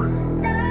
Bye.